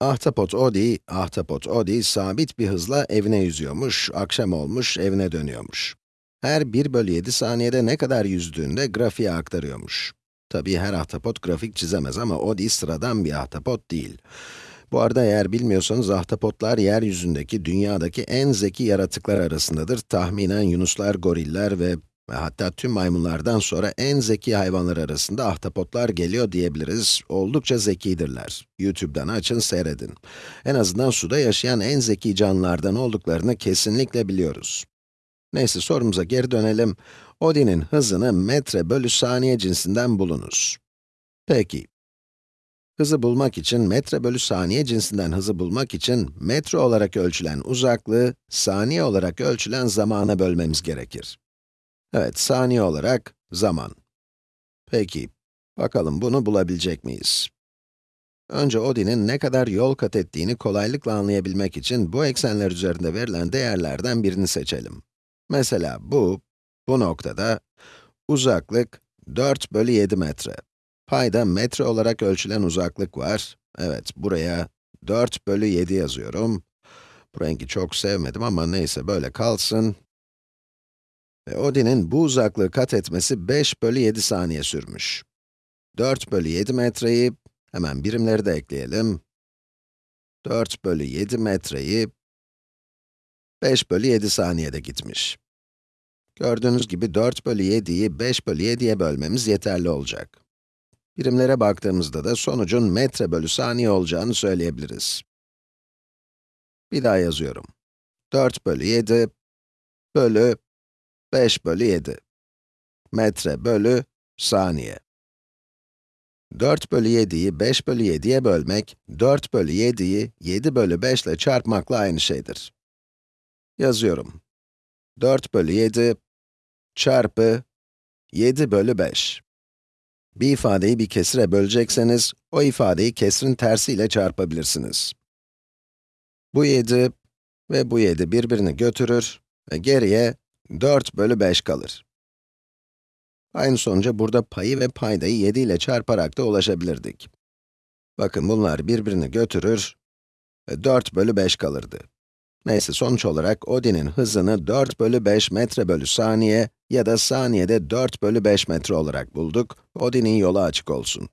Ahtapot Odi, Ahtapot Odi sabit bir hızla evine yüzüyormuş, akşam olmuş, evine dönüyormuş. Her 1 bölü 7 saniyede ne kadar yüzdüğünde grafiğe aktarıyormuş. Tabii her ahtapot grafik çizemez ama Odi sıradan bir ahtapot değil. Bu arada eğer bilmiyorsanız ahtapotlar yeryüzündeki, dünyadaki en zeki yaratıklar arasındadır. Tahminen yunuslar, goriller ve ve hatta tüm maymunlardan sonra en zeki hayvanlar arasında ahtapotlar geliyor diyebiliriz. Oldukça zekidirler. YouTube'dan açın seyredin. En azından suda yaşayan en zeki canlılardan olduklarını kesinlikle biliyoruz. Neyse sorumuza geri dönelim. Odin'in hızını metre bölü saniye cinsinden bulunuz. Peki. Hızı bulmak için, metre bölü saniye cinsinden hızı bulmak için, metre olarak ölçülen uzaklığı, saniye olarak ölçülen zamana bölmemiz gerekir. Evet, saniye olarak zaman. Peki, bakalım bunu bulabilecek miyiz? Önce Odin'in ne kadar yol kat ettiğini kolaylıkla anlayabilmek için bu eksenler üzerinde verilen değerlerden birini seçelim. Mesela bu, bu noktada uzaklık 4 bölü 7 metre. Payda metre olarak ölçülen uzaklık var. Evet, buraya 4 bölü 7 yazıyorum. Bu rengi çok sevmedim ama neyse böyle kalsın. Odin'in bu uzaklığı kat etmesi 5 bölü 7 saniye sürmüş. 4 bölü 7 metreyi, hemen birimleri de ekleyelim. 4 bölü 7 metreyi 5 bölü 7 saniyede gitmiş. Gördüğünüz gibi 4 bölü 7'yi 5 bölü 7'ye bölmemiz yeterli olacak. Birimlere baktığımızda da sonucun metre bölü saniye olacağını söyleyebiliriz. Bir daha yazıyorum. 4 bölü 7 bölü 5 bölü 7. Metre bölü saniye. 4 bölü 7'yi 5 bölü 7'ye bölmek, 4 bölü 7'yi 7 bölü 5 ile çarpmakla aynı şeydir. Yazıyorum. 4 bölü 7 çarpı 7 bölü 5. Bir ifadeyi bir kesire bölecekseniz, o ifadeyi kesrin tersiyle çarpabilirsiniz. Bu 7 ve bu 7 birbirini götürür ve geriye 4 bölü 5 kalır. Aynı sonuca burada payı ve paydayı 7 ile çarparak da ulaşabilirdik. Bakın bunlar birbirini götürür ve 4 bölü 5 kalırdı. Neyse sonuç olarak Odin'in hızını 4 bölü 5 metre bölü saniye ya da saniyede 4 bölü 5 metre olarak bulduk. Odin'in yolu açık olsun.